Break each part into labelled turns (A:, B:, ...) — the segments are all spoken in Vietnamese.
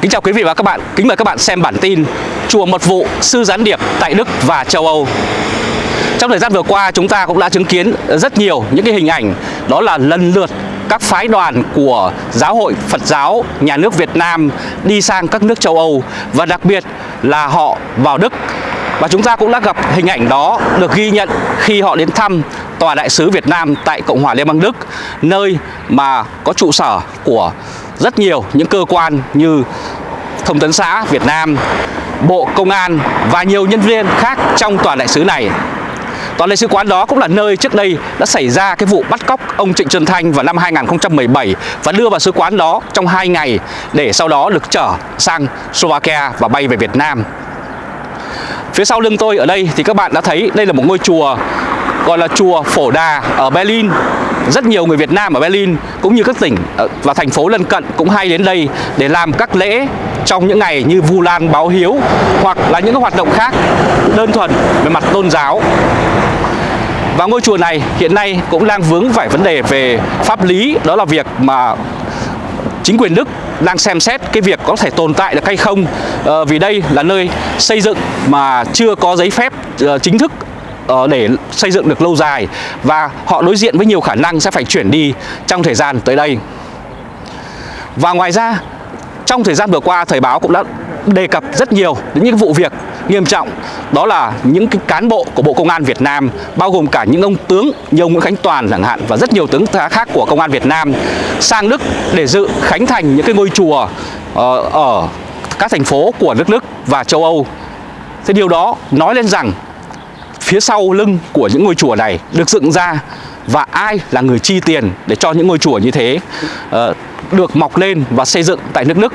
A: Kính chào quý vị và các bạn, kính mời các bạn xem bản tin Chùa Mật Vụ Sư Gián Điệp tại Đức và châu Âu. Trong thời gian vừa qua chúng ta cũng đã chứng kiến rất nhiều những cái hình ảnh Đó là lần lượt các phái đoàn của Giáo hội Phật giáo nhà nước Việt Nam đi sang các nước châu Âu Và đặc biệt là họ vào Đức. Và chúng ta cũng đã gặp hình ảnh đó được ghi nhận khi họ đến thăm Tòa Đại sứ Việt Nam tại Cộng hòa Liên bang Đức Nơi mà có trụ sở của rất nhiều những cơ quan như Thông tấn xã Việt Nam, Bộ Công an và nhiều nhân viên khác trong tòa đại sứ này. Tòa đại sứ quán đó cũng là nơi trước đây đã xảy ra cái vụ bắt cóc ông Trịnh Xuân Thanh vào năm 2017 và đưa vào sứ quán đó trong 2 ngày để sau đó được trở sang Slovakia và bay về Việt Nam. Phía sau lưng tôi ở đây thì các bạn đã thấy đây là một ngôi chùa gọi là chùa Phổ Đà ở Berlin rất nhiều người Việt Nam ở Berlin cũng như các tỉnh ờ, và thành phố lân cận cũng hay đến đây để làm các lễ trong những ngày như Vu Lan báo hiếu hoặc là những hoạt động khác đơn thuần về mặt tôn giáo. Và ngôi chùa này hiện nay cũng đang vướng phải vấn đề về pháp lý đó là việc mà chính quyền Đức đang xem xét cái việc có thể tồn tại được hay không à, vì đây là nơi xây dựng mà chưa có giấy phép uh, chính thức Ờ, để xây dựng được lâu dài và họ đối diện với nhiều khả năng sẽ phải chuyển đi trong thời gian tới đây. Và ngoài ra, trong thời gian vừa qua, Thời báo cũng đã đề cập rất nhiều đến những vụ việc nghiêm trọng đó là những cái cán bộ của Bộ Công an Việt Nam bao gồm cả những ông tướng như ông Nguyễn Khánh Toàn chẳng hạn và rất nhiều tướng khác của Công an Việt Nam sang Đức để dự khánh thành những cái ngôi chùa ờ, ở các thành phố của nước Đức và châu Âu. Thế điều đó nói lên rằng phía sau lưng của những ngôi chùa này được dựng ra và ai là người chi tiền để cho những ngôi chùa như thế uh, được mọc lên và xây dựng tại nước Đức.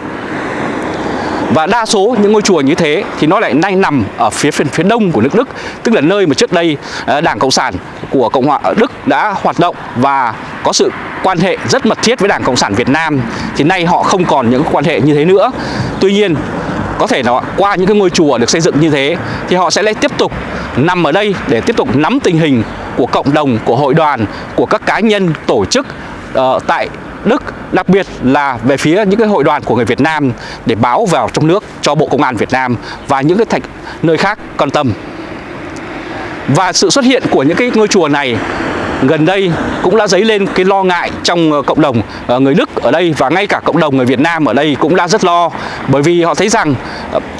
A: Và đa số những ngôi chùa như thế thì nó lại nay nằm ở phía phía, phía đông của nước Đức tức là nơi mà trước đây uh, Đảng Cộng sản của Cộng hòa Đức đã hoạt động và có sự quan hệ rất mật thiết với Đảng Cộng sản Việt Nam thì nay họ không còn những quan hệ như thế nữa. Tuy nhiên có thể là qua những cái ngôi chùa được xây dựng như thế thì họ sẽ lại tiếp tục nằm ở đây để tiếp tục nắm tình hình của cộng đồng, của hội đoàn, của các cá nhân, tổ chức uh, tại Đức đặc biệt là về phía những cái hội đoàn của người Việt Nam để báo vào trong nước cho Bộ Công an Việt Nam và những cái thành nơi khác quan tâm. Và sự xuất hiện của những cái ngôi chùa này gần đây cũng đã dấy lên cái lo ngại trong ờ, cộng đồng ờ, người Đức ở đây và ngay cả cộng đồng người Việt Nam ở đây cũng đã rất lo bởi vì họ thấy rằng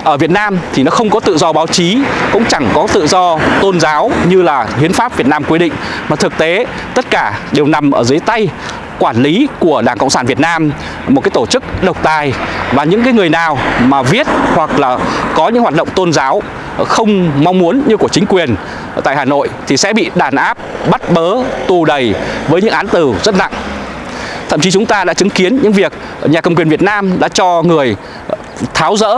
A: ở Việt Nam thì nó không có tự do báo chí cũng chẳng có tự do tôn giáo như là hiến pháp Việt Nam quy định mà thực tế tất cả đều nằm ở dưới tay quản lý của Đảng Cộng sản Việt Nam một cái tổ chức độc tài và những cái người nào mà viết hoặc là có những hoạt động tôn giáo không mong muốn như của chính quyền tại Hà Nội thì sẽ bị đàn áp, bắt bớ, tù đầy với những án tù rất nặng. Thậm chí chúng ta đã chứng kiến những việc nhà cầm quyền Việt Nam đã cho người tháo rỡ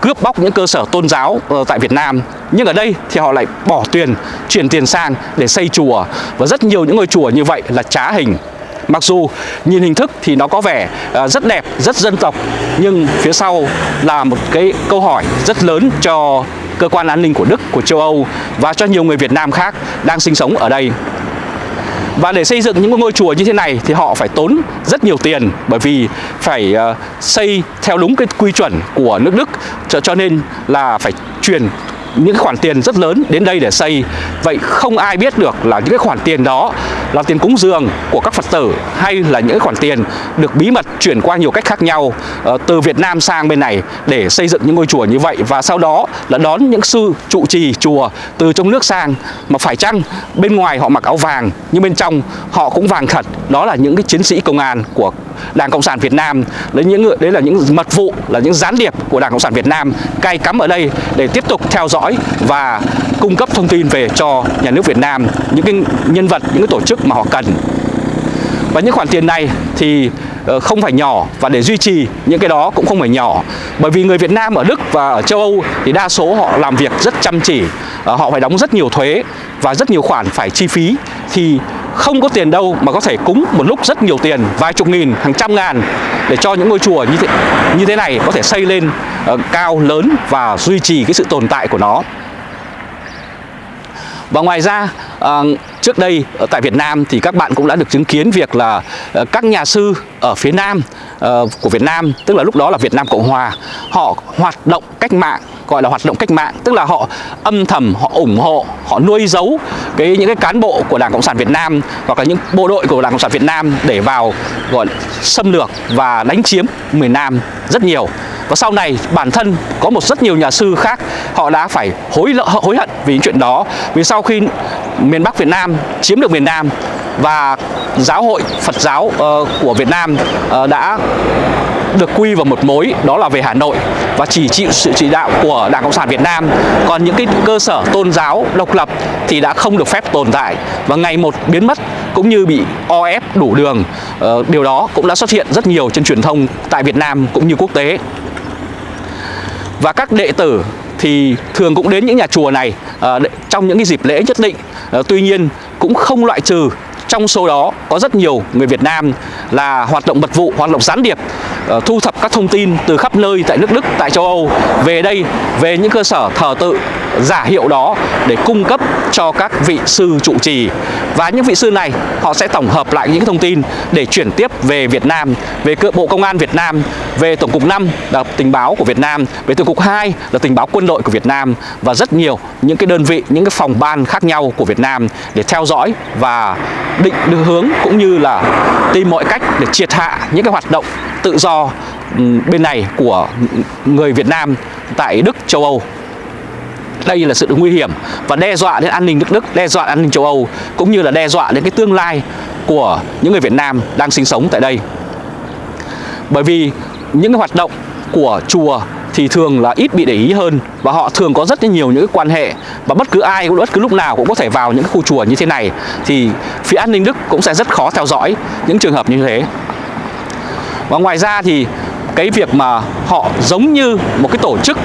A: cướp bóc những cơ sở tôn giáo ờ, tại Việt Nam. Nhưng ở đây thì họ lại bỏ tiền chuyển tiền sang để xây chùa. Và rất nhiều những ngôi chùa như vậy là trá hình. Mặc dù nhìn hình thức thì nó có vẻ ờ, rất đẹp, rất dân tộc Nhưng phía sau là một cái câu hỏi rất lớn cho cơ quan an ninh của Đức, của châu Âu Và cho nhiều người Việt Nam khác đang sinh sống ở đây và để xây dựng những ngôi chùa như thế này thì họ phải tốn rất nhiều tiền bởi vì phải ờ, xây theo đúng cái quy chuẩn của nước Đức. Cho, cho nên là phải truyền những khoản tiền rất lớn đến đây để xây. Vậy không ai biết được là những cái khoản tiền đó là tiền cúng dường của các Phật tử hay là những khoản tiền được bí mật chuyển qua nhiều cách khác nhau ờ, từ Việt Nam sang bên này để xây dựng những ngôi chùa như vậy. Và sau đó là đón những sư trụ trì chùa từ trong nước sang. Mà phải chăng bên ngoài họ mặc áo vàng, nhưng bên trong họ cũng vàng thật. Đó là những cái chiến sĩ công an của Đảng Cộng sản Việt Nam. Đấy, những đấy là những mật vụ, là những gián điệp của Đảng Cộng sản Việt Nam cay cắm ở đây để tiếp tục theo dõi và cung cấp thông tin về cho nhà nước Việt Nam những cái nhân vật những cái tổ chức mà họ cần. Và những khoản tiền này thì ờ, không phải nhỏ và để duy trì những cái đó cũng không phải nhỏ. Bởi vì người Việt Nam ở Đức và ở châu Âu thì đa số họ làm việc rất chăm chỉ ờ, họ phải đóng rất nhiều thuế và rất nhiều khoản phải chi phí. Thì không có tiền đâu mà có thể cúng một lúc rất nhiều tiền vài chục nghìn hàng trăm ngàn để cho những ngôi chùa như thế, như thế này có thể xây lên uh, cao lớn và duy trì cái sự tồn tại của nó. Và ngoài ra à, trước đây ở tại Việt Nam thì các bạn cũng đã được chứng kiến việc là à, các nhà sư ở phía Nam à, của Việt Nam tức là lúc đó là Việt Nam Cộng Hòa họ hoạt động cách mạng gọi là hoạt động cách mạng tức là họ âm thầm họ ủng hộ họ nuôi giấu cái những cái cán bộ của Đảng Cộng sản Việt Nam hoặc là những bộ đội của Đảng Cộng sản Việt Nam để vào gọi xâm lược và đánh chiếm miền Nam rất nhiều và sau này bản thân có một rất nhiều nhà sư khác họ đã phải hối hối hận vì những chuyện đó. Vì sau khi miền Bắc Việt Nam chiếm được miền Nam và giáo hội Phật giáo uh, của Việt Nam uh, đã được quy vào một mối đó là về Hà Nội. Và chỉ chịu sự chỉ đạo của Đảng Cộng sản Việt Nam. Còn những cái cơ sở tôn giáo độc lập thì đã không được phép tồn tại. Và ngày một biến mất cũng như bị o ép đủ đường ờ, điều đó cũng đã xuất hiện rất nhiều trên truyền thông tại Việt Nam cũng như quốc tế và các đệ tử thì thường cũng đến những nhà chùa này uh, trong những cái dịp lễ nhất định. Uh, tuy nhiên cũng không loại trừ trong số đó có rất nhiều người Việt Nam là hoạt động mật vụ, hoạt động gián điệp ờ, thu thập các thông tin từ khắp nơi tại nước Đức, tại châu Âu. Về đây, về những cơ sở thờ tự giả hiệu đó để cung cấp cho các vị sư trụ trì. Và những vị sư này họ sẽ tổng hợp lại những thông tin để chuyển tiếp về Việt Nam về cơ Bộ Công an Việt Nam về Tổng cục 5 là tình báo của Việt Nam về Tổng cục 2 là tình báo quân đội của Việt Nam và rất nhiều những cái đơn vị những cái phòng ban khác nhau của Việt Nam để theo dõi và định hướng cũng như là tìm mọi cách để triệt hạ những cái hoạt động tự do ừ, bên này của người Việt Nam tại Đức, châu Âu đây là sự nguy hiểm và đe dọa đến an ninh nước Đức, đe dọa an ninh châu Âu cũng như là đe dọa đến cái tương lai của những người Việt Nam đang sinh sống tại đây. Bởi vì những cái hoạt động của chùa thì thường là ít bị để ý hơn và họ thường có rất nhiều những cái quan hệ và bất cứ ai cũng bất cứ lúc nào cũng có thể vào những khu chùa như thế này thì phía an ninh Đức cũng sẽ rất khó theo dõi những trường hợp như thế. Và ngoài ra thì cái việc mà họ giống như một cái tổ chức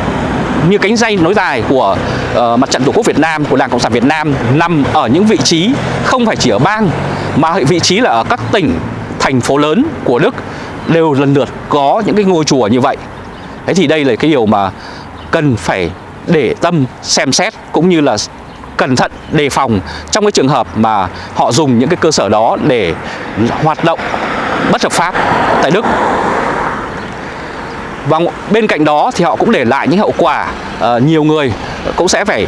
A: như cánh dây nối dài của uh, mặt trận tổ quốc Việt Nam của Đảng Cộng sản Việt Nam nằm ở những vị trí không phải chỉ ở bang mà vị trí là ở các tỉnh thành phố lớn của Đức đều lần lượt có những cái ngôi chùa như vậy. Thế thì đây là cái điều mà cần phải để tâm xem xét cũng như là cẩn thận đề phòng trong cái trường hợp mà họ dùng những cái cơ sở đó để hoạt động bất hợp pháp tại Đức. Và bên cạnh đó thì họ cũng để lại những hậu quả uh, nhiều người cũng sẽ phải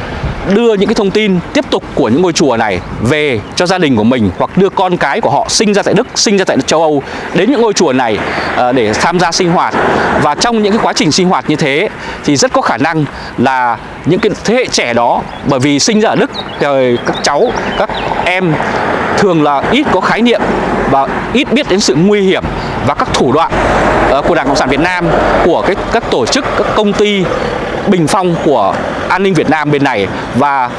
A: đưa những cái thông tin tiếp tục của những ngôi chùa này về cho gia đình của mình hoặc đưa con cái của họ sinh ra tại Đức, sinh ra tại châu Âu đến những ngôi chùa này uh, để tham gia sinh hoạt. Và trong những cái quá trình sinh hoạt như thế thì rất có khả năng là những cái thế hệ trẻ đó bởi vì sinh ra ở Đức thì các cháu, các em thường là ít có khái niệm và ít biết đến sự nguy hiểm và các thủ đoạn uh, của Đảng Cộng sản Việt Nam của cái các tổ chức, các công ty bình phong của an ninh Việt Nam bên này và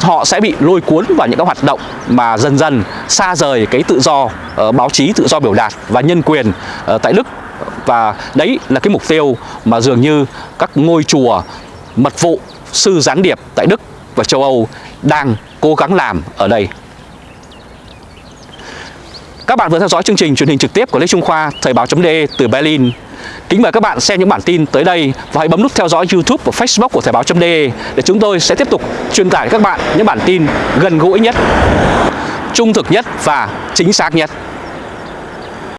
A: họ sẽ bị lôi cuốn vào những các hoạt động mà dần dần xa rời cái tự do uh, báo chí, tự do biểu đạt và nhân quyền uh, tại Đức và đấy là cái mục tiêu mà dường như các ngôi chùa mật vụ sư gián điệp tại Đức và châu Âu đang cố gắng làm ở đây. Các bạn vừa theo dõi chương trình truyền hình trực tiếp của Lê Trung Khoa Thời báo.de từ Berlin. Kính mời các bạn xem những bản tin tới đây và hãy bấm nút theo dõi YouTube và Facebook của Thời báo.de để chúng tôi sẽ tiếp tục truyền tải các bạn những bản tin gần gũi nhất, trung thực nhất và chính xác nhất.